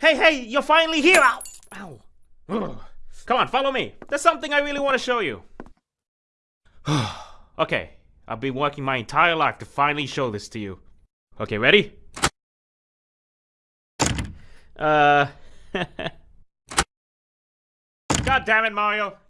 Hey, hey, you're finally here! Ow! Ow! Ugh. Come on, follow me. There's something I really want to show you. okay, I've been working my entire life to finally show this to you. Okay, ready? Uh. God damn it, Mario!